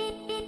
beep beep